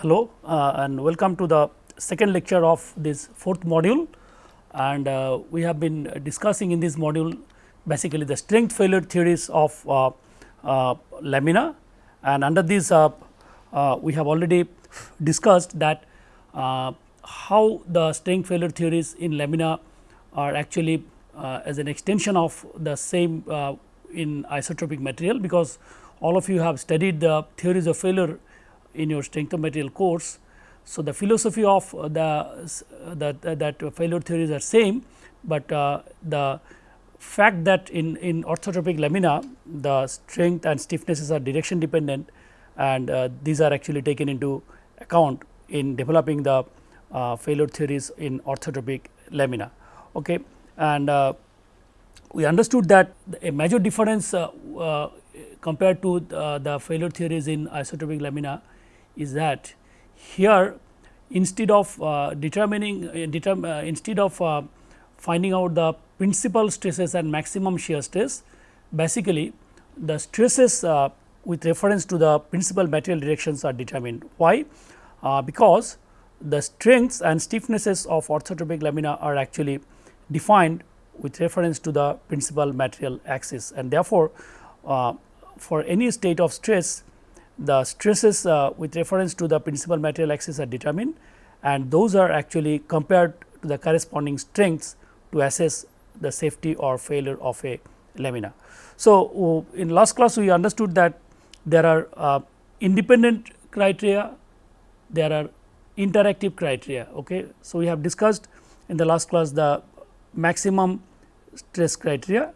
Hello uh, and welcome to the second lecture of this fourth module. And uh, we have been discussing in this module basically the strength failure theories of uh, uh lamina. And under this uh, uh, we have already discussed that how the strength failure theories in lamina are actually as an extension of the same in isotropic material because all of you have studied the theories of failure in your strength of material course. So, the philosophy of the that that failure theories are same, but uh, the fact that in in orthotropic lamina the strength and stiffnesses are direction dependent and uh, these are actually taken into account in developing the uh, failure theories in orthotropic lamina. Okay. And uh, we understood that a major difference uh, uh, compared to the, the failure theories in isotropic lamina is that here instead of uh, determining uh, determ, uh, instead of uh, finding out the principal stresses and maximum shear stress basically the stresses uh, with reference to the principal material directions are determined. Why? Uh, because the strengths and stiffnesses of orthotropic lamina are actually defined with reference to the principal material axis and therefore, for any state of stress the stresses uh, with reference to the principal material axis are determined and those are actually compared to the corresponding strengths to assess the safety or failure of a lamina. So, in last class we understood that there are uh, independent criteria, there are interactive criteria. Okay. So, we have discussed in the last class the maximum stress criteria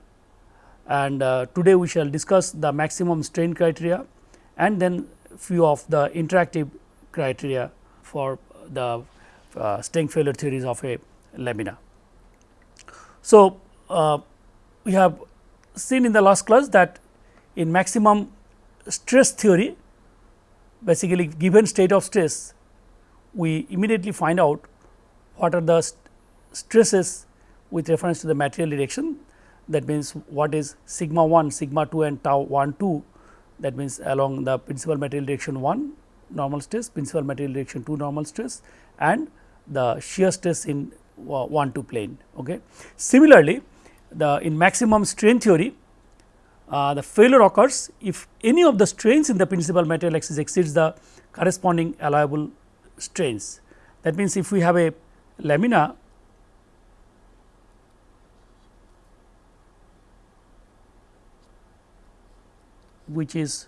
and uh, today we shall discuss the maximum strain criteria and then few of the interactive criteria for the uh, strength failure theories of a lamina. So, uh, we have seen in the last class that in maximum stress theory basically given state of stress we immediately find out what are the st stresses with reference to the material direction that means what is sigma 1, sigma 2 and tau 1 2 that means along the principal material direction 1 normal stress, principal material direction 2 normal stress and the shear stress in uh, 1 2 plane. Okay. Similarly, the in maximum strain theory uh, the failure occurs if any of the strains in the principal material axis exceeds the corresponding allowable strains. That means, if we have a lamina which is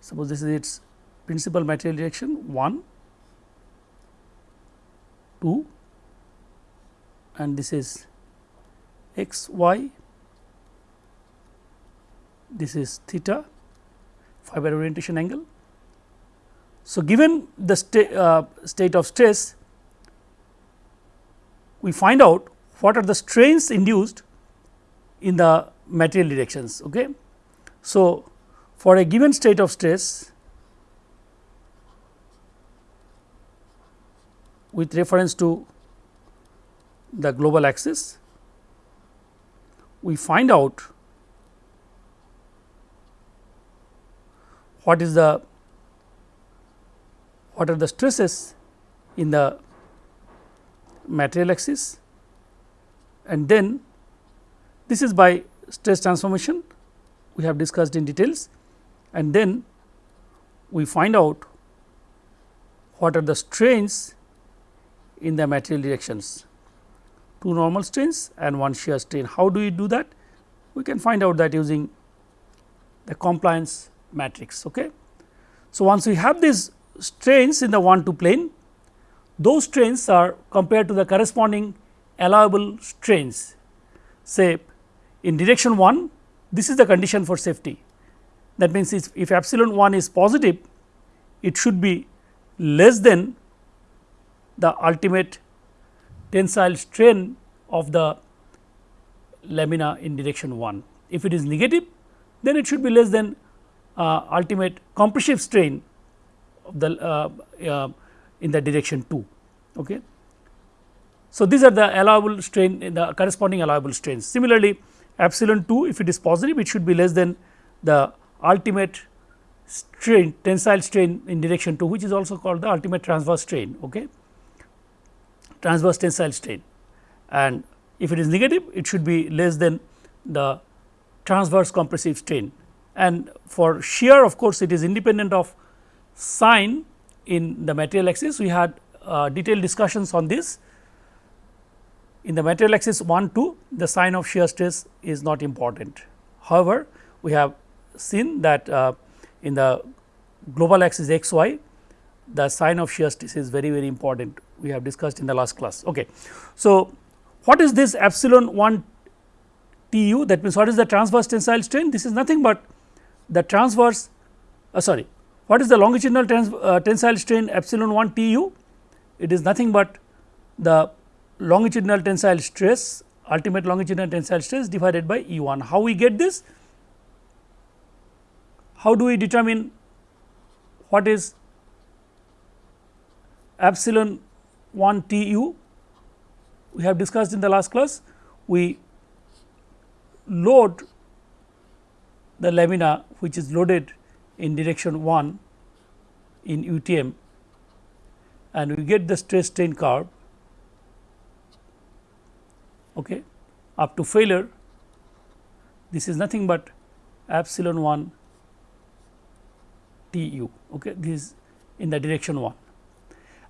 suppose this is its principal material direction 1, 2 and this is x y, this is theta fiber orientation angle. So, given the sta uh, state of stress, we find out what are the strains induced in the material directions. Okay. So, for a given state of stress with reference to the global axis, we find out what is the what are the stresses in the material axis and then this is by stress transformation we have discussed in details and then we find out what are the strains in the material directions, two normal strains and one shear strain. How do we do that? We can find out that using the compliance matrix. Okay. So, once we have these strains in the 1 2 plane, those strains are compared to the corresponding allowable strains say in direction 1 this is the condition for safety. That means, if, if epsilon 1 is positive it should be less than the ultimate tensile strain of the lamina in direction 1. If it is negative then it should be less than uh, ultimate compressive strain of the uh, uh, in the direction 2. Okay. So, these are the allowable strain the corresponding allowable strains. Similarly, epsilon 2 if it is positive it should be less than the ultimate strain tensile strain in direction 2 which is also called the ultimate transverse strain okay? Transverse tensile strain. And if it is negative it should be less than the transverse compressive strain. And for shear of course it is independent of sign in the material axis. We had uh, detailed discussions on this in the material axis 1 2 the sign of shear stress is not important. However we have seen that uh, in the global axis x y the sign of shear stress is very very important. We have discussed in the last class. Okay. So, what is this epsilon 1 T u? That means what is the transverse tensile strain? This is nothing but the transverse uh, sorry what is the longitudinal trans, uh, tensile strain epsilon 1 T u? It is nothing but the longitudinal tensile stress ultimate longitudinal tensile stress divided by E 1 how we get this? How do we determine what is epsilon 1 T u? We have discussed in the last class, we load the lamina which is loaded in direction 1 in UTM and we get the stress strain curve okay, up to failure. This is nothing but epsilon 1 T u okay this is in the direction 1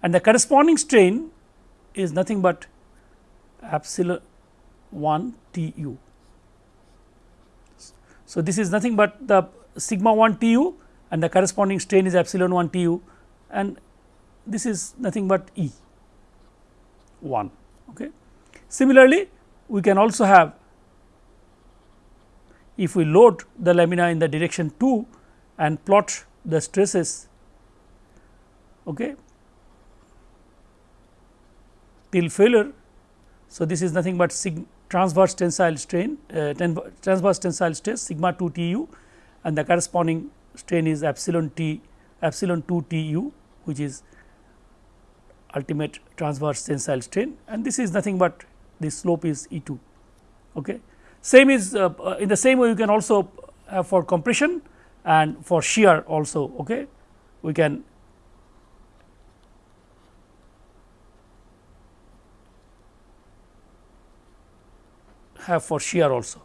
and the corresponding strain is nothing but epsilon 1 T u. So, this is nothing but the sigma 1 T u and the corresponding strain is epsilon 1 T u and this is nothing but E 1. Okay. Similarly, we can also have if we load the lamina in the direction 2 and plot the stresses okay, till failure. So, this is nothing but transverse tensile strain uh, transverse tensile stress sigma 2 T u and the corresponding strain is epsilon T epsilon 2 T u which is ultimate transverse tensile strain and this is nothing but the slope is E 2. Okay. Same is uh, uh, in the same way you can also have for compression and for shear also okay. we can have for shear also.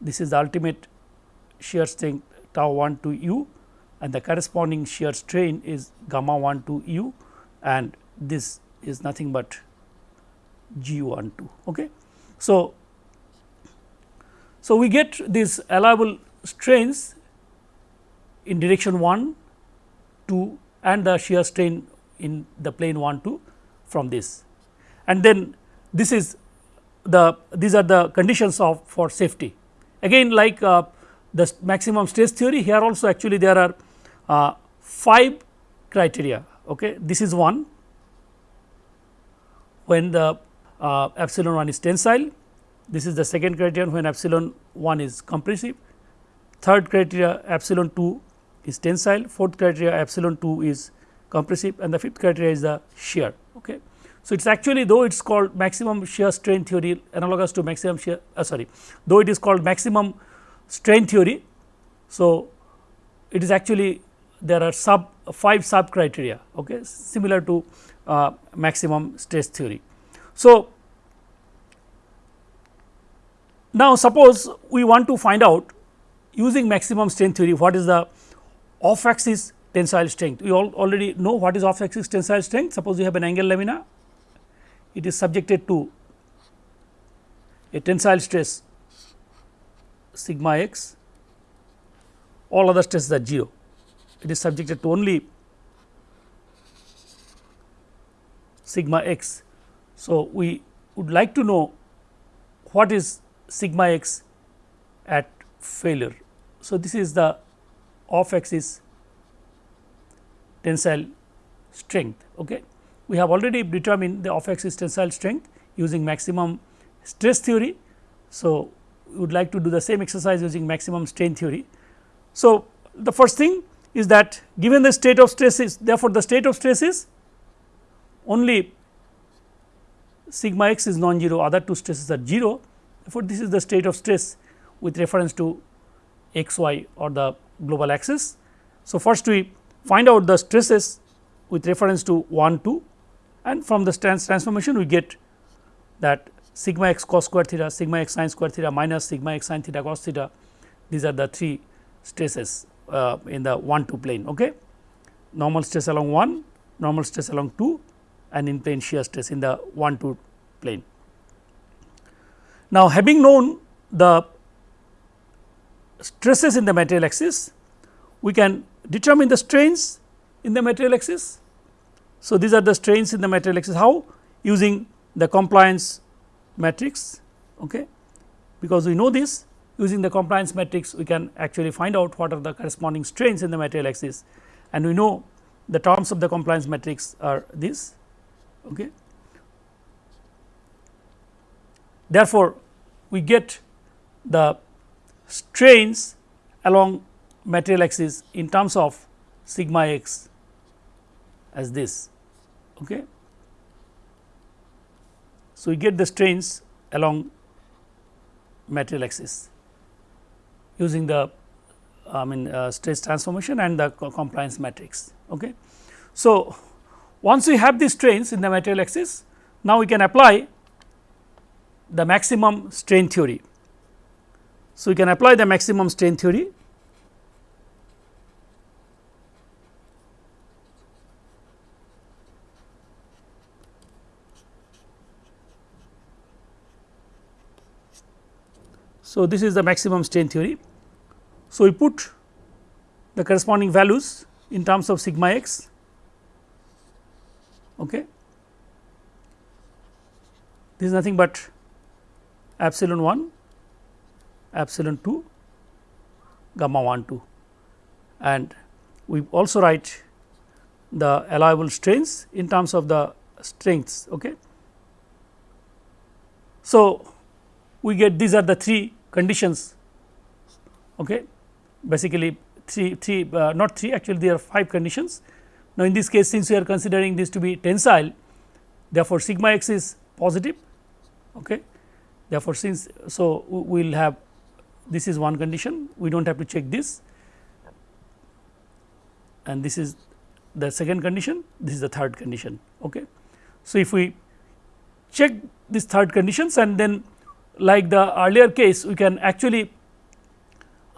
This is the ultimate shear strength tau 1 to u and the corresponding shear strain is gamma 1 to u and this is nothing but g 1 2. Okay. So, so, we get these allowable strains in direction 1, 2 and the shear strain in the plane 1, 2 from this. And then this is the these are the conditions of for safety. Again like uh, the maximum stress theory here also actually there are uh, 5 criteria. Okay. This is one when the uh, epsilon 1 is tensile this is the second criterion when epsilon 1 is compressive, third criteria epsilon 2 is tensile, fourth criteria epsilon 2 is compressive and the fifth criteria is the shear. Okay. So, it is actually though it is called maximum shear strain theory analogous to maximum shear uh, sorry though it is called maximum strain theory. So, it is actually there are sub 5 sub criteria okay, similar to uh, maximum stress theory. So, now, suppose we want to find out using maximum strength theory what is the off axis tensile strength. We all already know what is off axis tensile strength. Suppose you have an angle lamina, it is subjected to a tensile stress sigma x, all other stresses are 0. It is subjected to only sigma x. So, we would like to know what is sigma x at failure. So, this is the off axis tensile strength. Okay. We have already determined the off axis tensile strength using maximum stress theory. So, we would like to do the same exercise using maximum strain theory. So, the first thing is that given the state of stress is therefore, the state of stress is only sigma x is non-zero other two stresses are 0 therefore, this is the state of stress with reference to x y or the global axis. So, first we find out the stresses with reference to 1 2 and from the trans transformation we get that sigma x cos square theta, sigma x sin square theta minus sigma x sin theta cos theta these are the three stresses uh, in the 1 2 plane. Okay. Normal stress along 1, normal stress along 2 and in plane shear stress in the 1 2 plane. Now, having known the stresses in the material axis, we can determine the strains in the material axis. So, these are the strains in the material axis how using the compliance matrix okay. because we know this using the compliance matrix we can actually find out what are the corresponding strains in the material axis and we know the terms of the compliance matrix are this okay. Therefore, we get the strains along material axis in terms of sigma x as this. Okay. So, we get the strains along material axis using the I mean uh, stress transformation and the co compliance matrix. Okay. So, once we have these strains in the material axis, now we can apply the maximum strain theory. So, we can apply the maximum strain theory So, this is the maximum strain theory. So, we put the corresponding values in terms of sigma x. Okay. This is nothing but epsilon 1, epsilon 2, gamma 1 2 and we also write the allowable strains in terms of the strengths. Okay. So, we get these are the three conditions okay. Basically 3 3 uh, not 3 actually there are 5 conditions. Now, in this case since we are considering this to be tensile therefore, sigma x is positive okay. therefore, since so we will have this is one condition we do not have to check this and this is the second condition this is the third condition. Okay. So, if we check this third conditions and then like the earlier case we can actually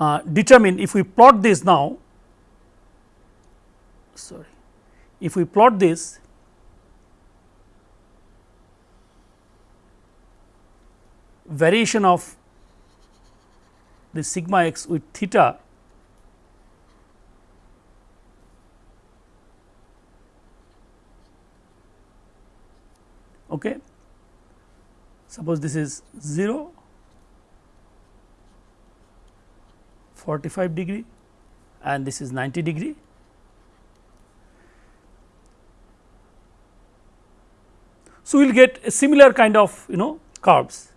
uh, determine if we plot this now sorry if we plot this variation of the sigma x with theta okay suppose this is 0 45 degree and this is 90 degree. So we will get a similar kind of you know curves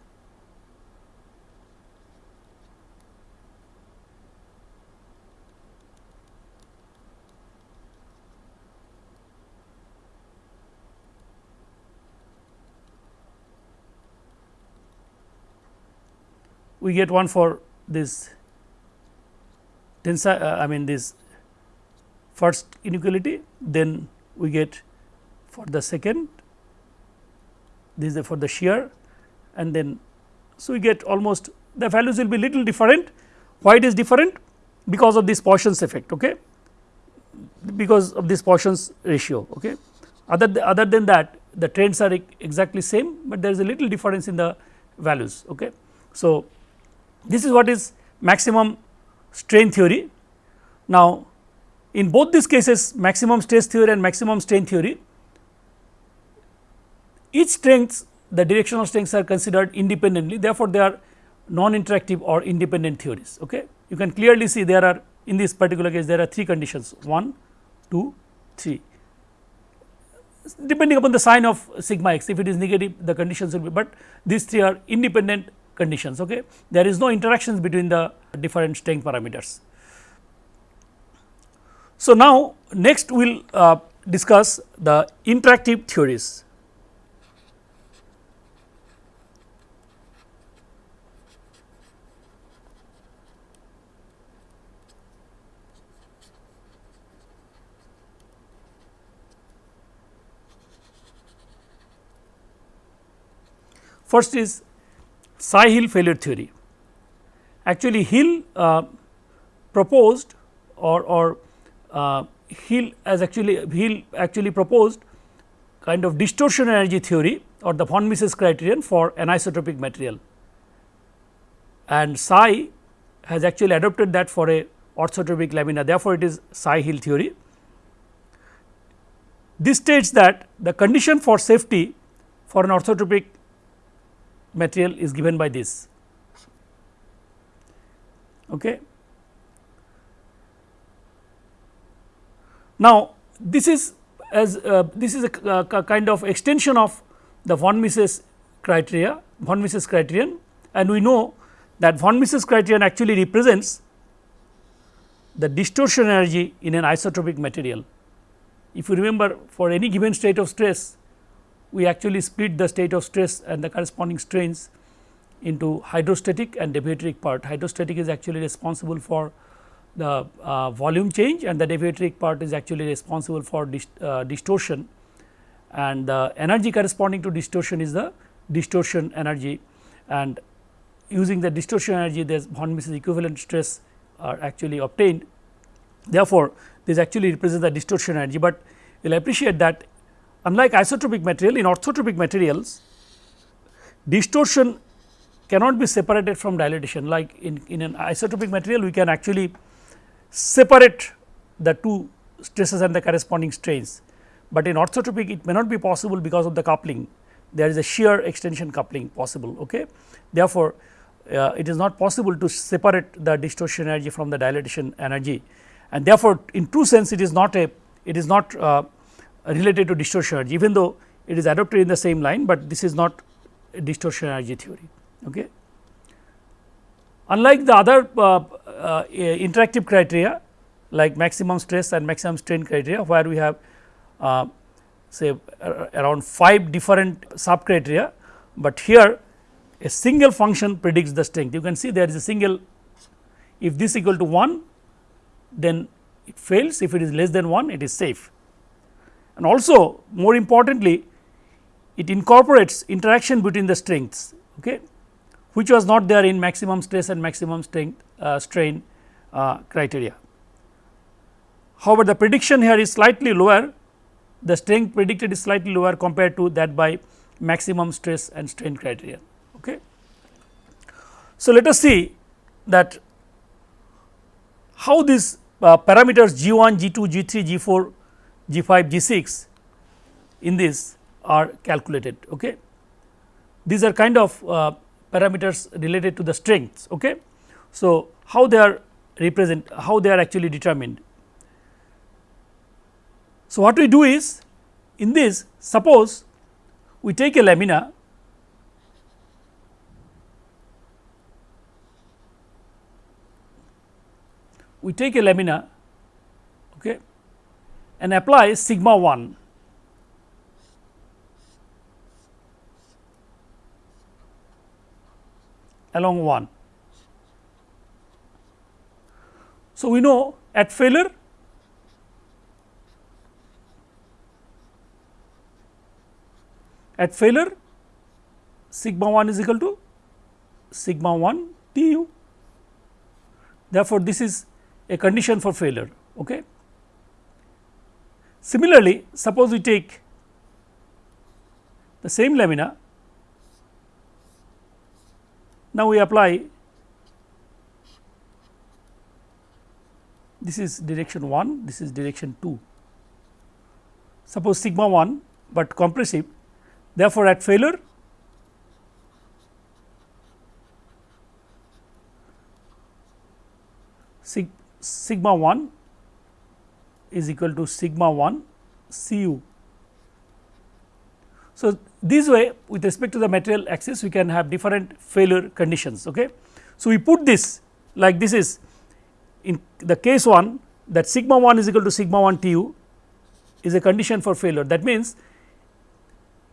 we get one for this tensile uh, I mean this first inequality then we get for the second this is for the shear and then so we get almost the values will be little different. Why it is different? Because of this Poisson's effect okay? Because of this Poisson's ratio okay? Other th other than that the trends are exactly same but there is a little difference in the values okay? So this is what is maximum strain theory. Now, in both these cases maximum stress theory and maximum strain theory, each strengths the directional strengths are considered independently therefore, they are non-interactive or independent theories. Okay. You can clearly see there are in this particular case there are three conditions 1, 2, 3 depending upon the sign of sigma x if it is negative the conditions will be, but these three are independent conditions. Okay. There is no interactions between the different strain parameters. So, now next we will uh, discuss the interactive theories. First is Tsai-Hill failure theory. Actually Hill uh, proposed or, or uh, Hill as actually Hill actually proposed kind of distortion energy theory or the von Mises criterion for anisotropic material and Tsai has actually adopted that for a orthotropic lamina therefore, it is Tsai-Hill theory. This states that the condition for safety for an orthotropic material is given by this. Okay. Now, this is as uh, this is a, a, kind of extension of the von Mises criteria von Mises criterion and we know that von Mises criterion actually represents the distortion energy in an isotropic material. If you remember for any given state of stress we actually split the state of stress and the corresponding strains into hydrostatic and deviatoric part. Hydrostatic is actually responsible for the uh, volume change and the deviatoric part is actually responsible for uh, distortion and the energy corresponding to distortion is the distortion energy and using the distortion energy this von Mises equivalent stress are actually obtained. Therefore, this actually represents the distortion energy, but you will appreciate that unlike isotropic material in orthotropic materials distortion cannot be separated from dilatation like in, in an isotropic material we can actually separate the two stresses and the corresponding strains, but in orthotropic it may not be possible because of the coupling there is a shear extension coupling possible. Okay. Therefore, uh, it is not possible to separate the distortion energy from the dilatation energy and therefore, in true sense it is not a it is not uh, related to distortion energy even though it is adopted in the same line, but this is not distortion energy theory. Okay. Unlike the other uh, uh, interactive criteria like maximum stress and maximum strain criteria where we have uh, say around 5 different sub criteria, but here a single function predicts the strength. You can see there is a single if this equal to 1 then it fails if it is less than 1 it is safe and also more importantly it incorporates interaction between the strengths okay, which was not there in maximum stress and maximum strength uh, strain uh, criteria. However, the prediction here is slightly lower the strength predicted is slightly lower compared to that by maximum stress and strain criteria. Okay. So, let us see that how these uh, parameters G 1, G 2, G 3, G 4 G 5, G 6 in this are calculated. Okay. These are kind of uh, parameters related to the strengths. Okay. So, how they are represent how they are actually determined. So, what we do is in this suppose we take a lamina we take a lamina okay, and apply sigma 1 along 1. So, we know at failure at failure sigma 1 is equal to sigma 1 T u. Therefore, this is a condition for failure. Okay. Similarly, suppose we take the same lamina, now we apply this is direction 1, this is direction 2. Suppose sigma 1, but compressive. Therefore, at failure sig sigma 1 is equal to sigma 1 C u. So, this way with respect to the material axis we can have different failure conditions. Okay. So, we put this like this is in the case 1 that sigma 1 is equal to sigma 1 T u is a condition for failure that means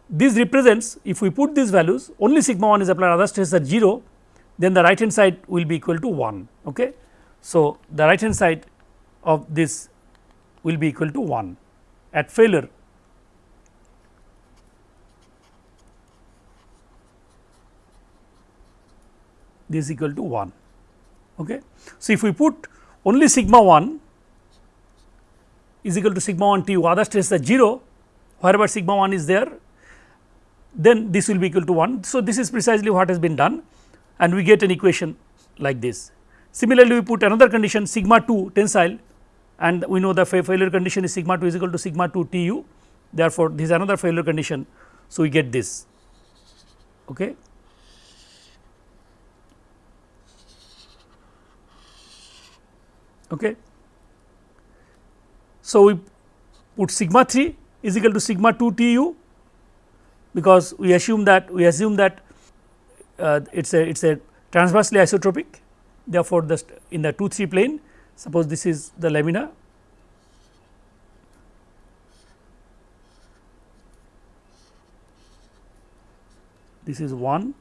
this represents if we put these values only sigma 1 is applied other stress are 0 then the right hand side will be equal to 1. Okay. So, the right hand side of this will be equal to 1 at failure. this is equal to 1. Okay. So, if we put only sigma 1 is equal to sigma 1 T u other stress are 0 wherever sigma 1 is there then this will be equal to 1. So, this is precisely what has been done and we get an equation like this. Similarly, we put another condition sigma 2 tensile and we know the failure condition is sigma 2 is equal to sigma 2 T u therefore, this is another failure condition. So, we get this. Okay. Okay. So, we put sigma 3 is equal to sigma 2 T u because we assume that we assume that uh, it is a it is a transversely isotropic therefore, the in the 2 3 plane suppose this is the lamina. This is 1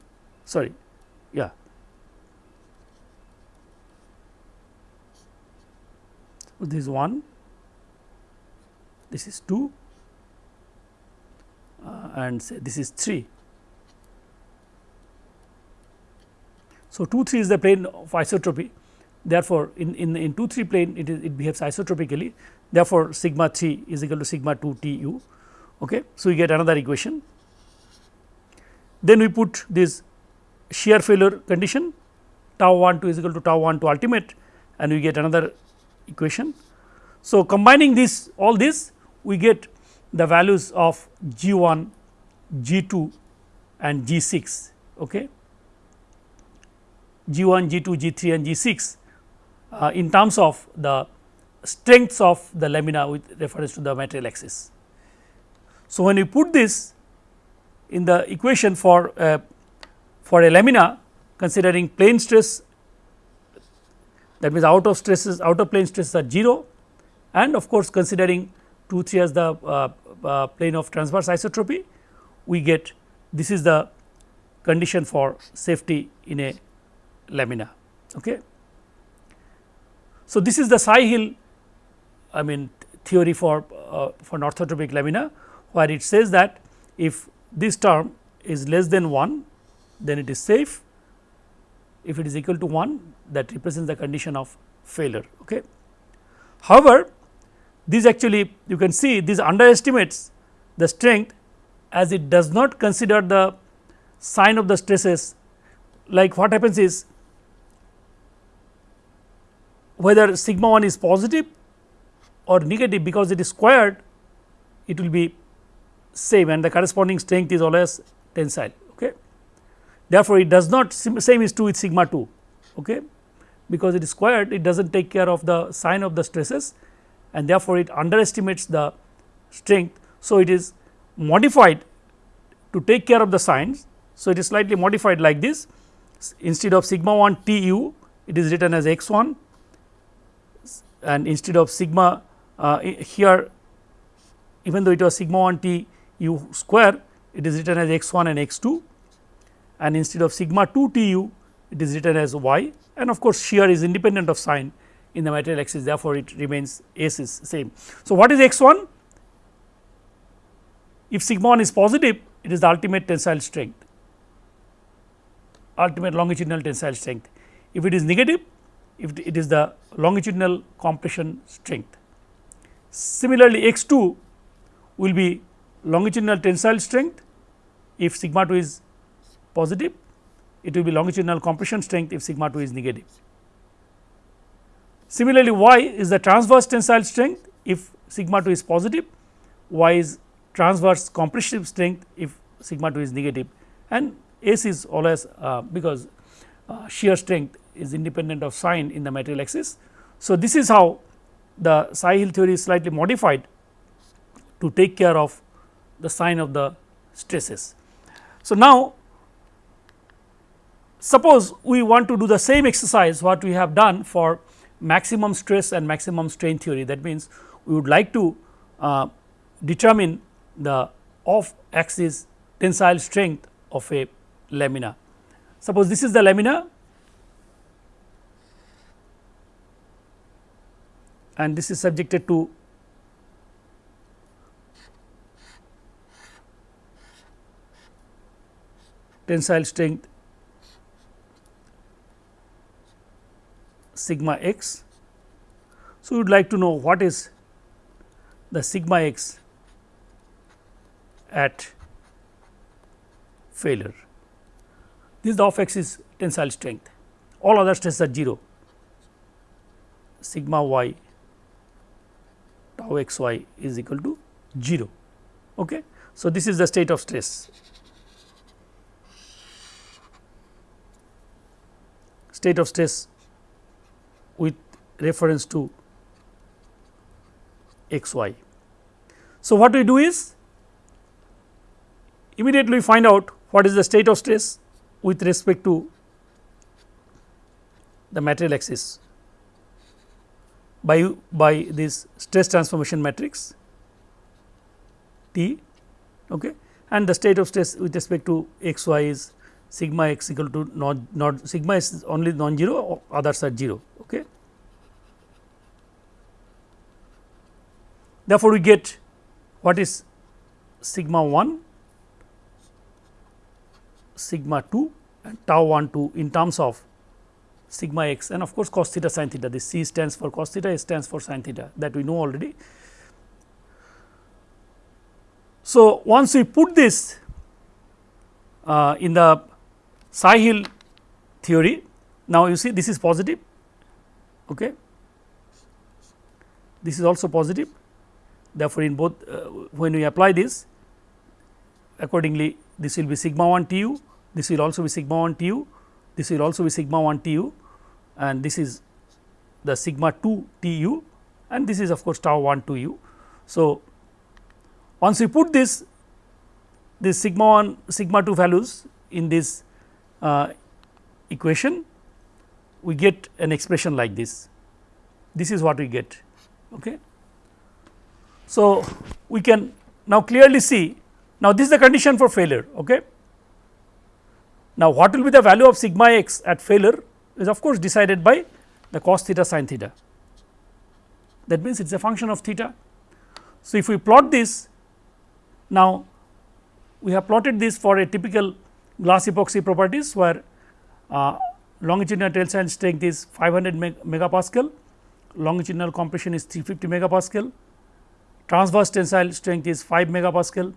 sorry. Yeah. So this is 1 this is 2 uh, and say this is 3 so 2 3 is the plane of isotropy therefore in in in 2 3 plane it is it behaves isotropically therefore sigma 3 is equal to sigma 2 t u okay so we get another equation then we put this shear failure condition tau 1 2 is equal to tau 1 to ultimate and we get another equation. So, combining this all this we get the values of G 1, G 2 and G 6. Okay. G 1, G 2, G 3 and G 6 uh, in terms of the strengths of the lamina with reference to the material axis. So, when we put this in the equation for uh, for a lamina considering plane stress that means out of stresses out of plane stresses are 0 and of course considering 2 3 as the uh, uh, plane of transverse isotropy we get this is the condition for safety in a lamina. Okay. So, this is the Tsai-Hill I mean theory for uh, for orthotropic lamina where it says that if this term is less than 1 then it is safe if it is equal to 1 that represents the condition of failure. Okay. However, this actually you can see this underestimates the strength as it does not consider the sign of the stresses like what happens is whether sigma 1 is positive or negative because it is squared it will be same and the corresponding strength is always tensile. Okay. Therefore, it does not same is true with sigma 2 okay, because it is squared it does not take care of the sign of the stresses and therefore, it underestimates the strength. So, it is modified to take care of the signs. So, it is slightly modified like this instead of sigma 1 T u it is written as x 1 and instead of sigma uh, here even though it was sigma 1 T u square it is written as x 1 and x 2 and instead of sigma 2 t u it is written as y and of course, shear is independent of sign in the material axis therefore, it remains S is same. So, what is x 1? If sigma 1 is positive it is the ultimate tensile strength ultimate longitudinal tensile strength. If it is negative if it is the longitudinal compression strength. Similarly, x 2 will be longitudinal tensile strength if sigma 2 is positive it will be longitudinal compression strength if sigma 2 is negative. Similarly, y is the transverse tensile strength if sigma 2 is positive, y is transverse compressive strength if sigma 2 is negative and S is always uh, because uh, shear strength is independent of sign in the material axis. So, this is how the Tsai-Hill theory is slightly modified to take care of the sign of the stresses. So, now suppose we want to do the same exercise what we have done for maximum stress and maximum strain theory that means we would like to uh, determine the off axis tensile strength of a lamina. Suppose this is the lamina and this is subjected to tensile strength sigma x. So, we would like to know what is the sigma x at failure. This the off axis tensile strength, all other stresses are 0, sigma y tau x y is equal to 0. Okay. So, this is the state of stress. State of stress with reference to x y. So, what we do is immediately find out what is the state of stress with respect to the material axis by, by this stress transformation matrix T okay, and the state of stress with respect to x y is sigma x equal to not, not sigma is only non-zero others are 0. Okay. Therefore, we get what is sigma 1, sigma 2 and tau 1 2 in terms of sigma x and of course, cos theta sin theta this C stands for cos theta, S stands for sin theta that we know already. So, once we put this uh, in the Tsai-Hill theory, now you see this is positive, okay. this is also positive. Therefore, in both uh, when we apply this accordingly this will be sigma 1 T u, this will also be sigma 1 T u, this will also be sigma 1 T u and this is the sigma 2 T u and this is of course, tau 1 2 u. So, once we put this this sigma 1 sigma 2 values in this uh, equation we get an expression like this. This is what we get okay? So we can now clearly see now this is the condition for failure okay? Now what will be the value of sigma x at failure is of course decided by the cos theta sin theta that means it is a function of theta. So, if we plot this now we have plotted this for a typical glass epoxy properties where uh, longitudinal tensile strength is 500 meg megapascal, longitudinal compression is 350 megapascal, transverse tensile strength is 5 megapascal,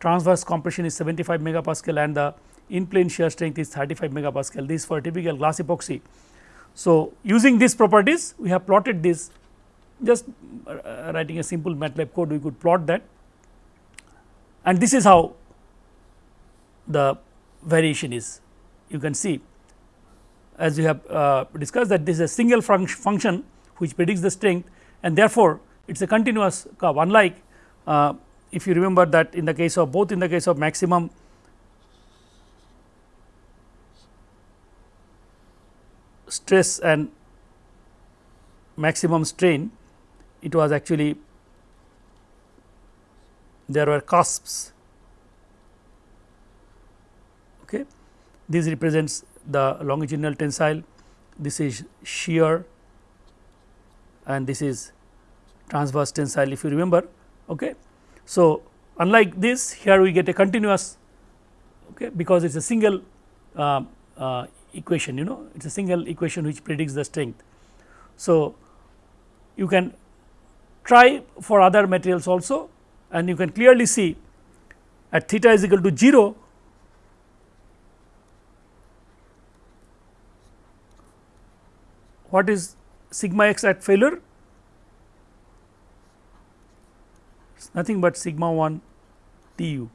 transverse compression is 75 megapascal and the in plane shear strength is 35 megapascal. This for a typical glass epoxy. So, using these properties we have plotted this. Just uh, writing a simple MATLAB code we could plot that. And this is how the variation is. You can see as we have uh, discussed that this is a single func function which predicts the strength and therefore, it is a continuous curve. Unlike uh, if you remember that in the case of both in the case of maximum stress and maximum strain it was actually there were cusps. Okay? This represents the longitudinal tensile. This is shear and this is transverse tensile if you remember. Okay? So unlike this here we get a continuous okay? Because it is a single uh, uh, equation you know it is a single equation which predicts the strength. So, you can try for other materials also and you can clearly see at theta is equal to 0 what is sigma x at failure? It is nothing but sigma 1 T u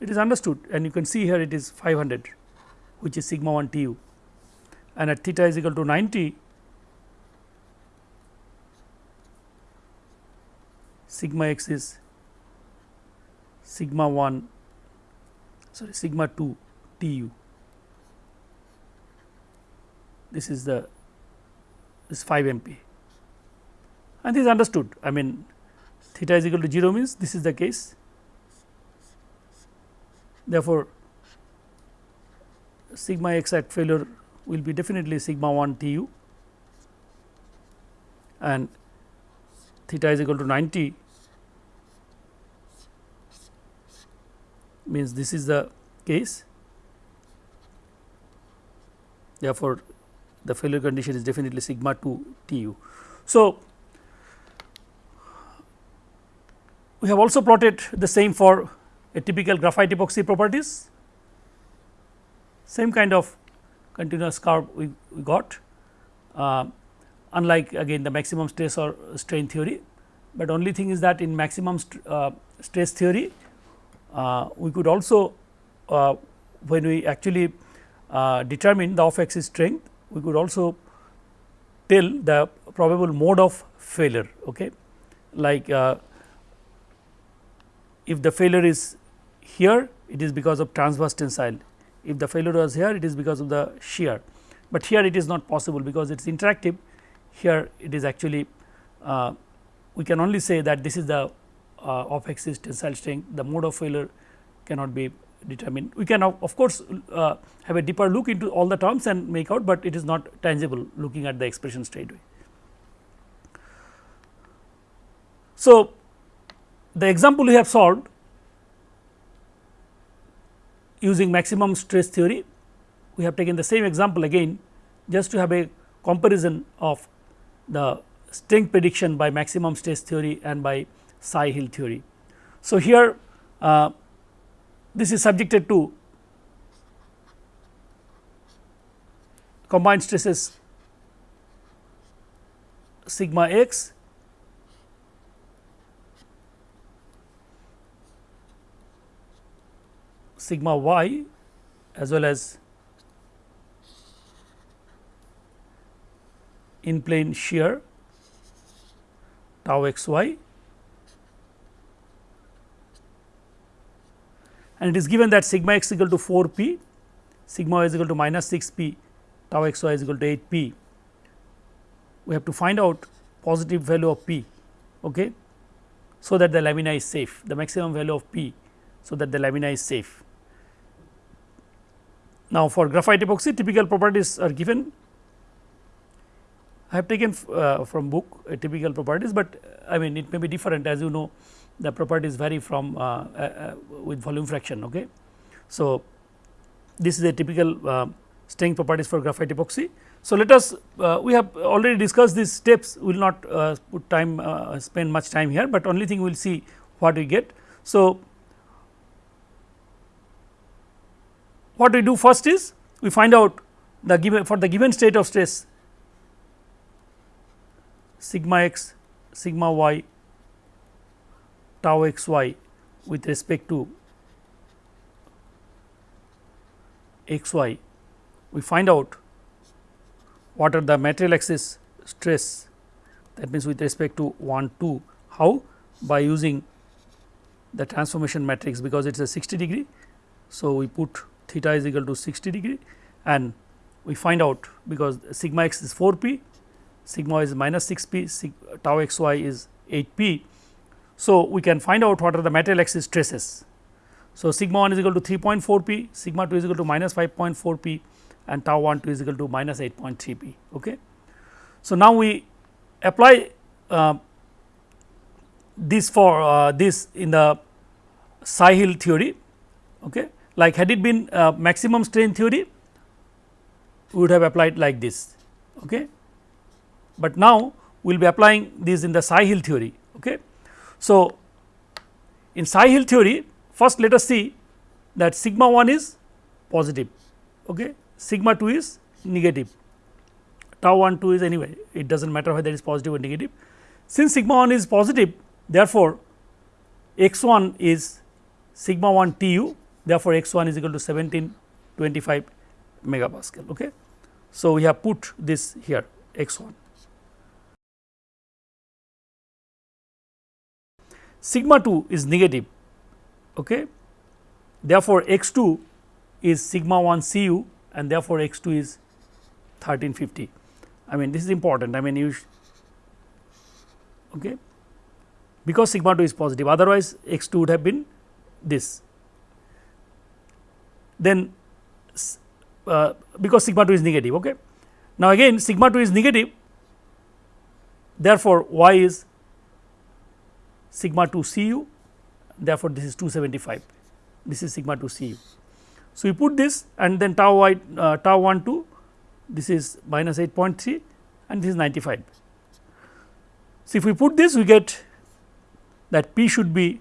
it is understood and you can see here it is 500 which is sigma 1 T u and at theta is equal to 90 sigma x is sigma 1 sorry sigma 2 T u this is the this 5 MP and this is understood. I mean theta is equal to 0 means this is the case. Therefore sigma x at failure will be definitely sigma 1 T u. And theta is equal to 90 means this is the case. Therefore, the failure condition is definitely sigma 2 T u. So, we have also plotted the same for a typical graphite epoxy properties, same kind of continuous curve we, we got uh, unlike again the maximum stress or strain theory, but only thing is that in maximum st uh, stress theory uh, we could also uh, when we actually uh, determine the off axis strength we could also tell the probable mode of failure. Okay. Like if the failure is here it is because of transverse tensile, if the failure was here it is because of the shear, but here it is not possible because it is interactive here it is actually uh, we can only say that this is the uh, off axis tensile strength the mode of failure cannot be determined. We can of, of course, uh, have a deeper look into all the terms and make out, but it is not tangible looking at the expression straight away. So, the example we have solved using maximum stress theory, we have taken the same example again just to have a comparison of the strength prediction by maximum stress theory and by Tsai-Hill theory. So, here uh, this is subjected to combined stresses sigma x sigma y as well as in plane shear tau x y and it is given that sigma x equal to 4 p, sigma y is equal to minus 6 p, tau x y is equal to 8 p. We have to find out positive value of p okay, so that the lamina is safe, the maximum value of p, so that the lamina is safe. Now, for graphite epoxy typical properties are given I have taken uh, from book uh, typical properties, but uh, I mean it may be different as you know the properties vary from uh, uh, with volume fraction. Okay. So, this is a typical strength properties for graphite epoxy. So, let us we have already discussed these steps we will not put time spend much time here, but only thing we will see what we get. So, what we do first is we find out the given for the given state of stress sigma x, sigma y, tau x y with respect to x y, we find out what are the material axis stress. That means with respect to 1 2 how? By using the transformation matrix because it is a 60 degree. So, we put theta is equal to 60 degree and we find out because sigma x is 4 p sigma is minus 6 p, tau x y is 8 p. So, we can find out what are the material axis stresses. So, sigma 1 is equal to 3.4 p, sigma 2 is equal to minus 5.4 p and tau 1 2 is equal to minus 8.3 p. Okay. So, now we apply uh, this for uh, this in the Tsai-Hill theory okay. Like had it been uh, maximum strain theory we would have applied like this okay but now we will be applying this in the Tsai-Hill theory. Okay. So, in Tsai-Hill theory first let us see that sigma 1 is positive, okay. sigma 2 is negative, tau 1 2 is anyway it does not matter whether it is positive or negative. Since sigma 1 is positive therefore, x 1 is sigma 1 T u therefore, x 1 is equal to 1725 megapascal. Okay. So, we have put this here x 1. sigma 2 is negative okay therefore x 2 is sigma 1 c u and therefore x 2 is 1350 i mean this is important i mean you okay because sigma 2 is positive otherwise x 2 would have been this then uh, because sigma 2 is negative okay now again sigma 2 is negative therefore y is sigma 2 C u therefore, this is 275 this is sigma 2 C u. So, we put this and then tau y uh, tau 1 2 this is minus 8.3 and this is 95. So, if we put this we get that P should be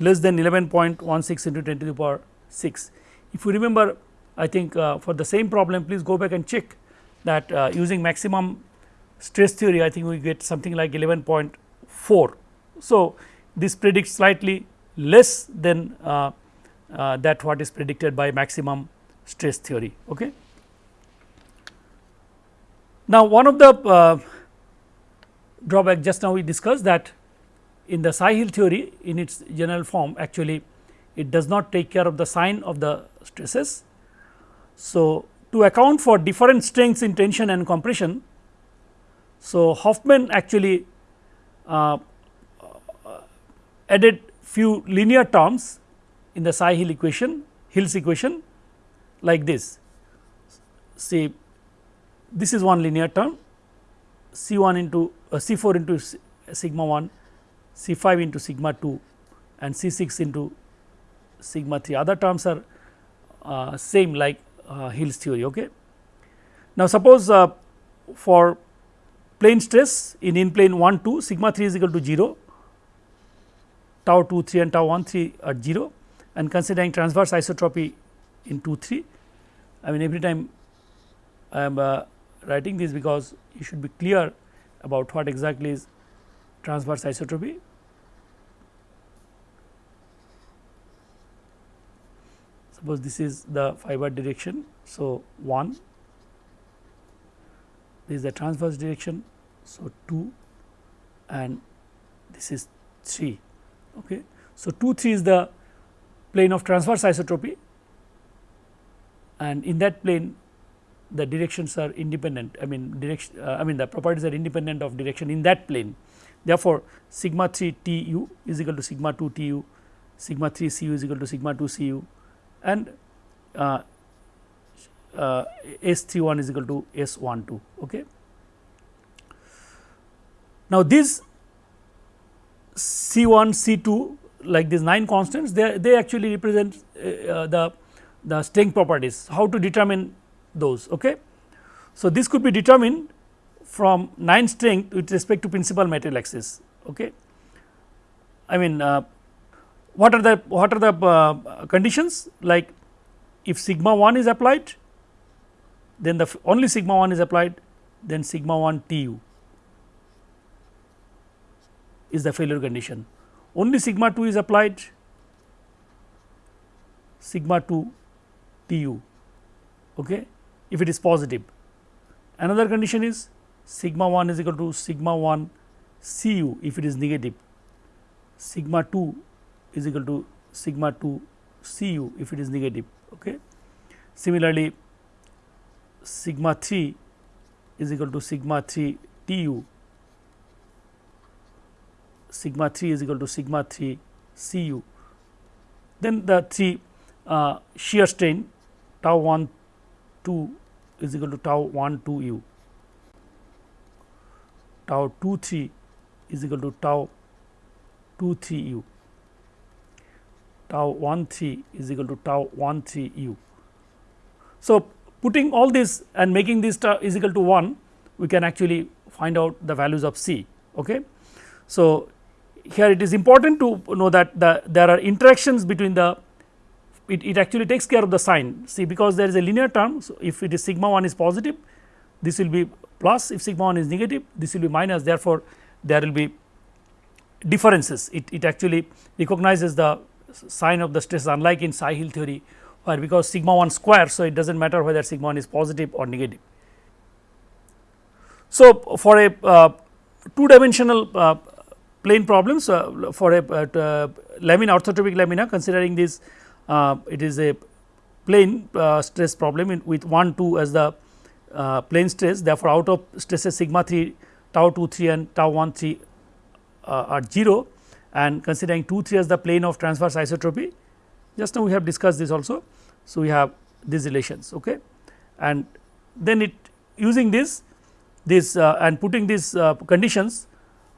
less than 11.16 into 10 to the power 6. If you remember I think uh, for the same problem please go back and check that uh, using maximum stress theory I think we get something like 11.4. So, this predicts slightly less than uh, uh, that what is predicted by maximum stress theory. Okay. Now, one of the uh, drawback just now we discussed that in the Tsai-Hill theory in its general form actually it does not take care of the sign of the stresses. So, to account for different strengths in tension and compression, so Hoffman actually uh, added few linear terms in the Tsai-Hill equation, Hill's equation like this. See, this is one linear term C 1 into uh, C 4 into sigma 1, C 5 into sigma 2 and C 6 into sigma 3 other terms are uh, same like uh, Hill's theory. Okay. Now, suppose uh, for plane stress in in plane 1 2 sigma 3 is equal to 0 tau 2 3 and tau 1 3 at 0 and considering transverse isotropy in 2 3 I mean every time I am uh, writing this because you should be clear about what exactly is transverse isotropy. Suppose this is the fiber direction. So, 1 this is the transverse direction. So, 2 and this is 3. Okay. So, 2 3 is the plane of transverse isotropy and in that plane the directions are independent I mean direction uh, I mean the properties are independent of direction in that plane. Therefore, sigma 3 T u is equal to sigma 2 T u, sigma 3 C u is equal to sigma 2 C u and uh, uh, S 3 1 is equal to S 1 2. Okay. Now, these C 1 C 2 like these 9 constants they, they actually represent uh, the, the strength properties how to determine those. Okay. So, this could be determined from 9 strength with respect to principal material axis. Okay. I mean uh, what are the what are the uh, conditions like if sigma 1 is applied then the only sigma 1 is applied then sigma 1 T u is the failure condition. Only sigma 2 is applied sigma 2 T u okay if it is positive. Another condition is sigma 1 is equal to sigma 1 C u if it is negative, sigma 2 is equal to sigma 2 C u if it is negative. Okay. Similarly, sigma 3 is equal to sigma 3 T u, sigma 3 is equal to sigma 3 C u. Then the 3 uh, shear strain tau 1 2 is equal to tau 1 2 u, tau 2 3 is equal to tau 2 3 u, tau 1 3 is equal to tau 1 3 u. So, putting all this and making this is equal to 1 we can actually find out the values of C. Okay. So, here it is important to know that the there are interactions between the it, it actually takes care of the sign see because there is a linear term. So, if it is sigma 1 is positive this will be plus if sigma 1 is negative this will be minus therefore, there will be differences it, it actually recognizes the sign of the stress unlike in Tsai-Hill theory where because sigma 1 square. So, it does not matter whether sigma 1 is positive or negative. So, for a uh, two dimensional uh, plane problems uh, for a uh, lamina orthotropic lamina considering this uh, it is a plane uh, stress problem in, with 1 2 as the uh, plane stress therefore, out of stresses sigma 3 tau 2 3 and tau 1 3 are 0 and considering 2 3 as the plane of transverse isotropy just now we have discussed this also. So, we have these relations okay. and then it using this this uh, and putting these uh, conditions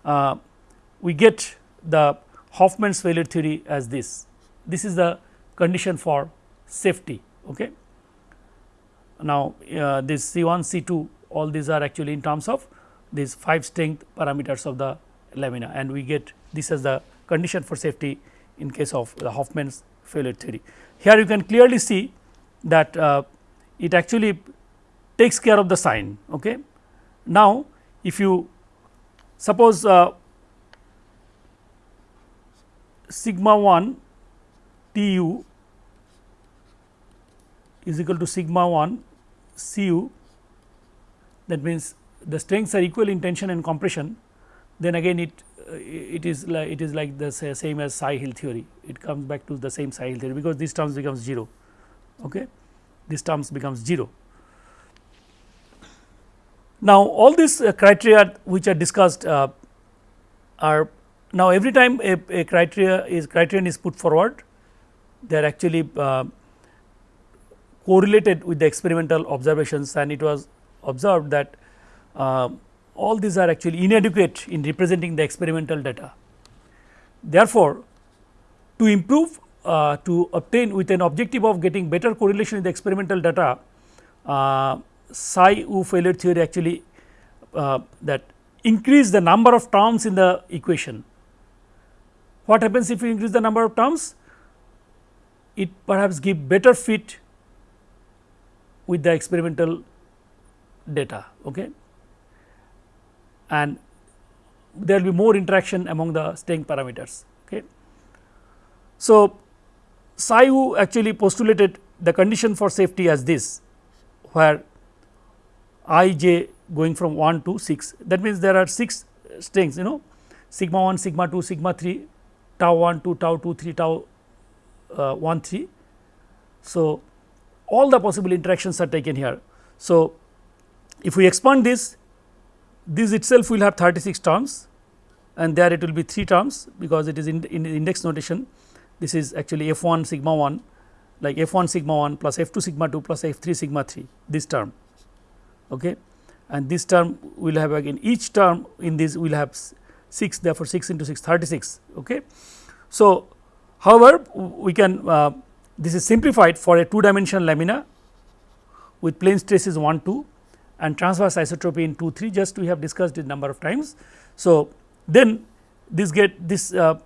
uh, we get the Hoffman's failure theory as this. This is the condition for safety. Okay. Now, uh, this C 1 C 2 all these are actually in terms of these 5 strength parameters of the lamina and we get this as the condition for safety in case of the Hoffman's failure theory. Here you can clearly see that uh, it actually takes care of the sign. Okay. Now, if you suppose uh, sigma 1 T u is equal to sigma 1 C u that means the strengths are equal in tension and compression then again it uh, it is like it is like the same as Tsai-Hill theory. It comes back to the same Tsai-Hill theory because this terms becomes 0 okay? This terms becomes 0 now all these uh, criteria which are discussed uh, are now every time a, a, criteria is criterion is put forward they are actually uh, correlated with the experimental observations. And it was observed that uh, all these are actually inadequate in representing the experimental data. Therefore, to improve uh, to obtain with an objective of getting better correlation with the experimental data, uh, Tsai-Wu failure theory actually uh, that increase the number of terms in the equation. What happens if you increase the number of terms? It perhaps give better fit with the experimental data. Okay and there will be more interaction among the strength parameters. Okay. So, Tsai-Wu actually postulated the condition for safety as this where i j going from 1 to 6 that means there are 6 strings you know sigma 1 sigma 2 sigma 3 tau 1 2 tau 2 3 tau uh, 1 3. So, all the possible interactions are taken here. So, if we expand this this itself will have 36 terms and there it will be 3 terms because it is in, in index notation. This is actually f 1 sigma 1 like f 1 sigma 1 plus f 2 sigma 2 plus f 3 sigma 3 this term okay? And this term will have again each term in this will have 6 therefore 6 into 6 36 okay? So however we can uh, this is simplified for a two dimensional lamina with plane stresses 1 2 and transverse isotropy in 2 3 just we have discussed it number of times. So, then this get this uh,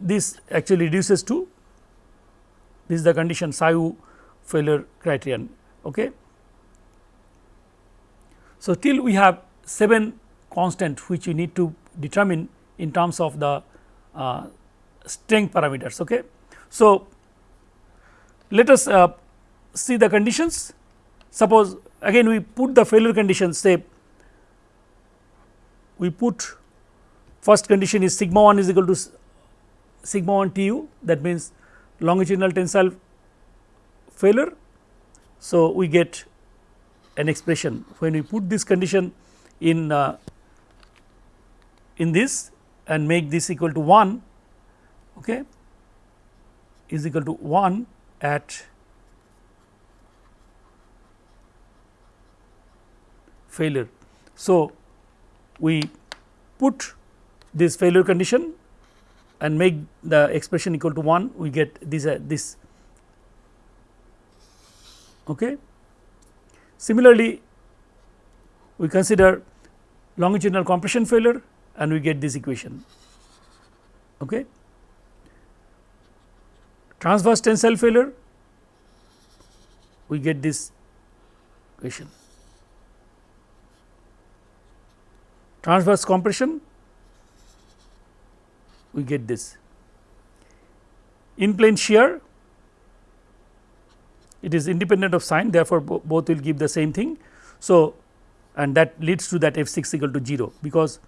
this actually reduces to this is the condition Tsai-Wu failure criterion. Okay. So, till we have 7 constant which we need to determine in terms of the uh, strength parameters. Okay. So, let us uh, see the conditions suppose again we put the failure conditions say we put first condition is sigma 1 is equal to sigma 1 T u that means longitudinal tensile failure. So, we get an expression when we put this condition in uh, in this and make this equal to 1 okay, is equal to 1 at failure. So, we put this failure condition and make the expression equal to 1 we get this uh, this okay. Similarly, we consider longitudinal compression failure and we get this equation okay. Transverse tensile failure we get this equation transverse compression we get this. In plane shear it is independent of sign therefore, bo both will give the same thing. So, and that leads to that f 6 equal to 0 because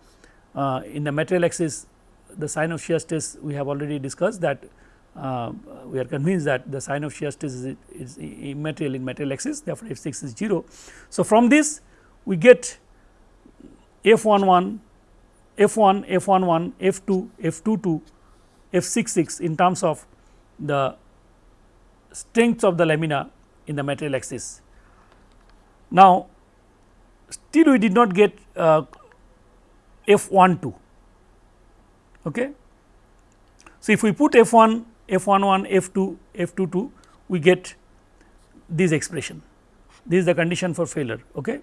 uh, in the material axis the sign of shear stress we have already discussed that uh, we are convinced that the sign of shear stress is, is immaterial in material axis therefore, f 6 is 0. So, from this we get f 1 1, f 1, f 1 1, f 2, f 2 2, f 6 6 in terms of the strengths of the lamina in the material axis. Now, still we did not get uh, f 1 2. Okay. So, if we put f 1, f 1 1, f 2, f 2 2, we get this expression. this is the condition for failure. Okay.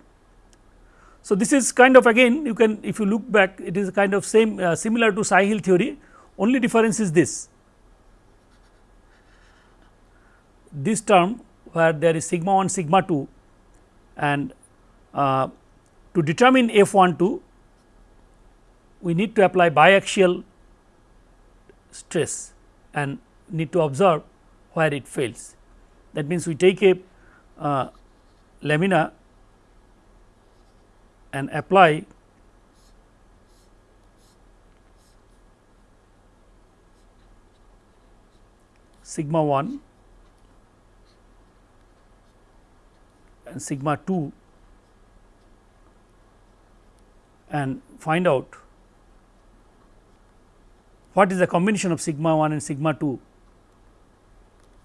So, this is kind of again you can if you look back it is kind of same uh, similar to Tsai Hill theory only difference is this this term where there is sigma 1 sigma 2 and uh, to determine f 1 2 we need to apply biaxial stress and need to observe where it fails. That means, we take a uh, lamina and apply sigma 1 and sigma 2 and find out what is the combination of sigma 1 and sigma 2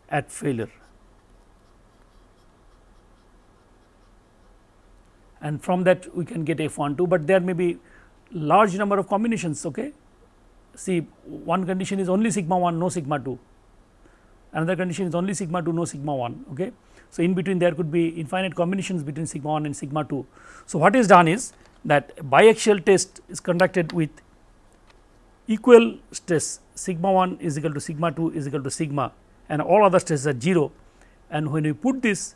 at failure. And from that we can get f 1 2, but there may be large number of combinations. Okay. See one condition is only sigma 1 no sigma 2, another condition is only sigma 2 no sigma 1. Okay. So, in between there could be infinite combinations between sigma 1 and sigma 2. So, what is done is that biaxial test is conducted with equal stress sigma 1 is equal to sigma 2 is equal to sigma and all other stresses are 0 and when we put this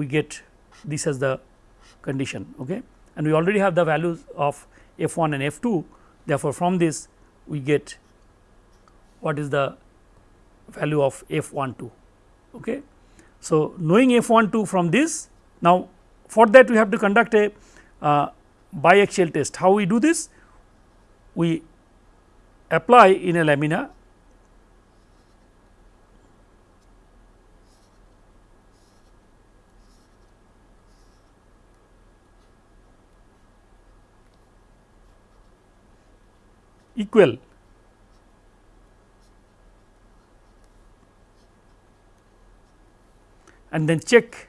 we get this as the condition okay? And we already have the values of f 1 and f 2 therefore, from this we get what is the value of f 1 2 okay. So, knowing f 1 2 from this now for that we have to conduct a uh, biaxial test. How we do this? We apply in a lamina equal. And then check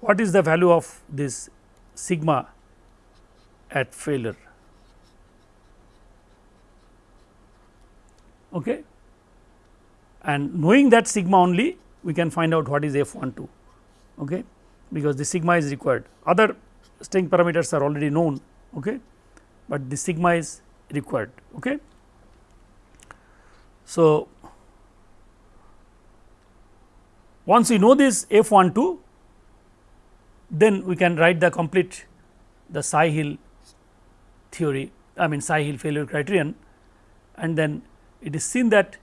what is the value of this sigma at failure. Okay. And knowing that sigma only we can find out what is f 1 2 okay, because the sigma is required. Other strength parameters are already known, okay, but the sigma is required. Okay. So, once we know this f 1 2 then we can write the complete the Tsai Hill theory I mean Tsai Hill failure criterion and then it is seen that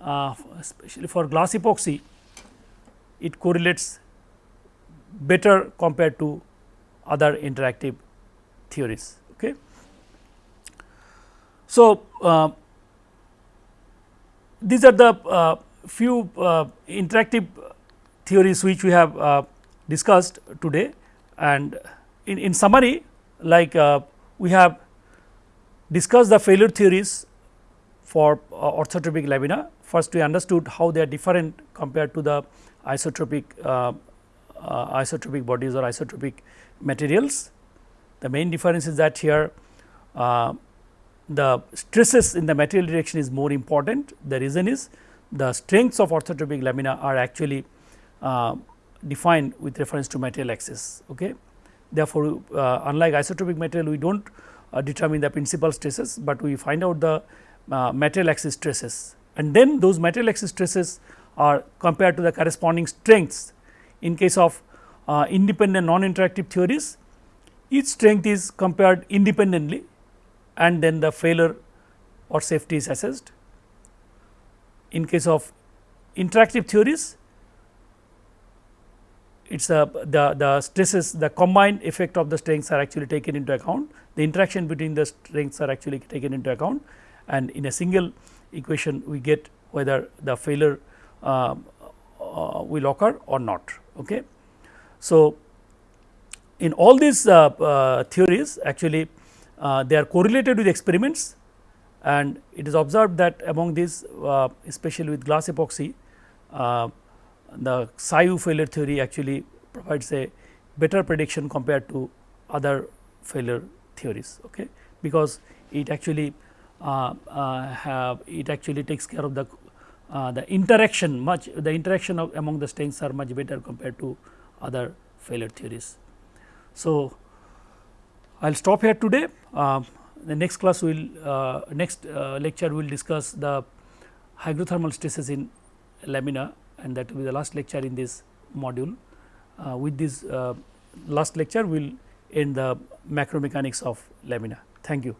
uh, especially for glass epoxy it correlates better compared to other interactive theories. Okay. So, uh, these are the uh, few uh, interactive theories which we have uh, discussed today and in, in summary like uh, we have discussed the failure theories for uh, orthotropic lamina. First we understood how they are different compared to the isotropic isotropic bodies or isotropic materials. The main difference is that here uh, the stresses in the material direction is more important. The reason is the strengths of orthotropic lamina are actually uh, defined with reference to material axis. Okay. Therefore, uh, unlike isotropic material we do not uh, determine the principal stresses, but we find out the uh, material axis stresses and then those material axis stresses are compared to the corresponding strengths. In case of uh, independent non-interactive theories, each strength is compared independently and then the failure or safety is assessed. In case of interactive theories, it is a the, the stresses the combined effect of the strengths are actually taken into account the interaction between the strengths are actually taken into account and in a single equation we get whether the failure uh, uh, will occur or not. Okay. So, in all these uh, uh theories actually uh, they are correlated with experiments and it is observed that among these uh, especially with glass epoxy the Tsai failure theory actually provides a better prediction compared to other failure theories okay because it actually uh, uh, it actually takes care of the uh, the interaction much the interaction among the strengths are much better compared to other failure theories. So, I will stop here today. Uh, the next class will uh, next uh, lecture will discuss the hydrothermal stresses in lamina and that will be the last lecture in this module. Uh, with this uh, last lecture we will end the macro mechanics of lamina. Thank you.